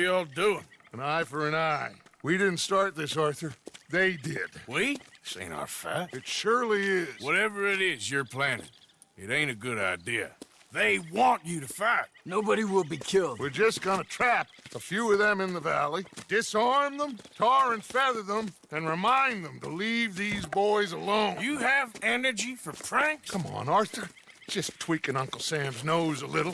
are y'all doing? An eye for an eye. We didn't start this, Arthur. They did. We? This ain't our fight. It surely is. Whatever it is you're planning, it ain't a good idea. They want you to fight. Nobody will be killed. We're just gonna trap a few of them in the valley, disarm them, tar and feather them, and remind them to leave these boys alone. You have energy for pranks? Come on, Arthur. Just tweaking Uncle Sam's nose a little.